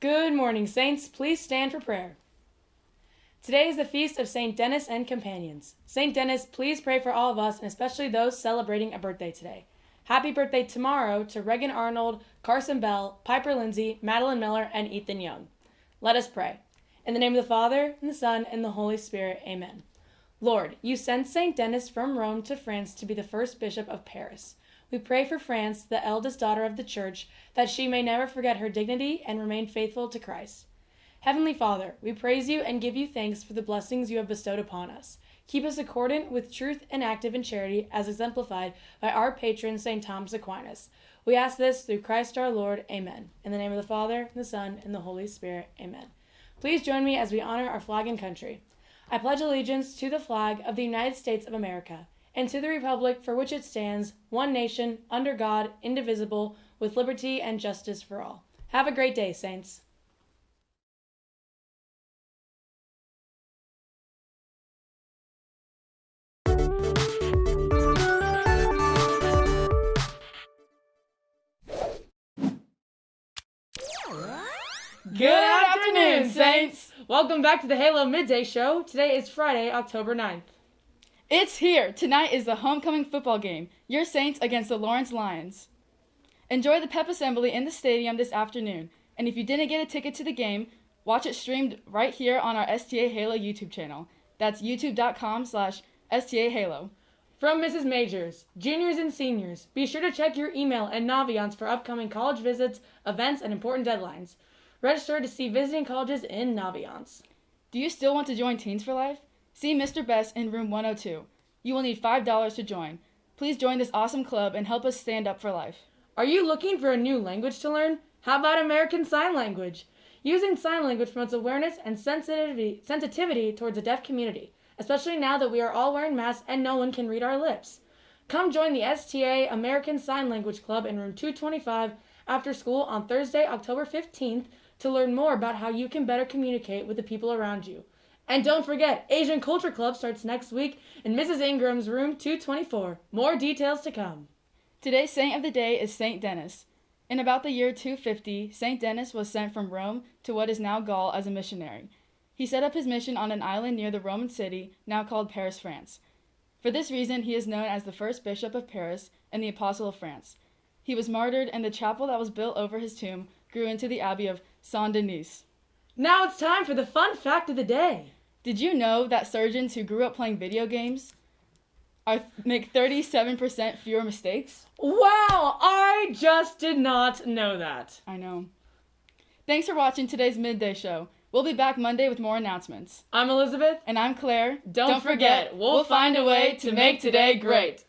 Good morning, Saints. Please stand for prayer. Today is the feast of St. Denis and companions. St. Denis, please pray for all of us and especially those celebrating a birthday today. Happy birthday tomorrow to Regan Arnold, Carson Bell, Piper Lindsay, Madeline Miller, and Ethan Young. Let us pray. In the name of the Father, and the Son, and the Holy Spirit, amen. Lord, you sent St. Denis from Rome to France to be the first bishop of Paris. We pray for France, the eldest daughter of the Church, that she may never forget her dignity and remain faithful to Christ. Heavenly Father, we praise you and give you thanks for the blessings you have bestowed upon us. Keep us accordant with truth and active in charity, as exemplified by our patron, St. Thomas Aquinas. We ask this through Christ our Lord. Amen. In the name of the Father, and the Son, and the Holy Spirit. Amen. Please join me as we honor our flag and country. I pledge allegiance to the flag of the United States of America and to the republic for which it stands, one nation, under God, indivisible, with liberty and justice for all. Have a great day, Saints. Good afternoon, Saints! Welcome back to the Halo Midday Show. Today is Friday, October 9th. It's here! Tonight is the homecoming football game. Your Saints against the Lawrence Lions. Enjoy the pep assembly in the stadium this afternoon. And if you didn't get a ticket to the game, watch it streamed right here on our STA Halo YouTube channel. That's youtube.com slash STA Halo. From Mrs. Majors, juniors and seniors, be sure to check your email and Naviance for upcoming college visits, events, and important deadlines. Register to see visiting colleges in Naviance. Do you still want to join Teens for Life? See Mr. Best in room 102. You will need $5 to join. Please join this awesome club and help us stand up for life. Are you looking for a new language to learn? How about American Sign Language? Using sign language promotes awareness and sensitivity, sensitivity towards the deaf community, especially now that we are all wearing masks and no one can read our lips. Come join the STA American Sign Language Club in room 225 after school on Thursday, October 15th to learn more about how you can better communicate with the people around you. And don't forget, Asian Culture Club starts next week in Mrs. Ingram's room 224. More details to come. Today's saint of the day is Saint Denis. In about the year 250, Saint Denis was sent from Rome to what is now Gaul as a missionary. He set up his mission on an island near the Roman city, now called Paris, France. For this reason, he is known as the first bishop of Paris and the apostle of France. He was martyred, and the chapel that was built over his tomb grew into the abbey of Saint Denis. Now it's time for the fun fact of the day. Did you know that surgeons who grew up playing video games are make 37% fewer mistakes? Wow, I just did not know that. I know. Thanks for watching today's midday show. We'll be back Monday with more announcements. I'm Elizabeth. And I'm Claire. Don't, forget, we'll find a way to make today great.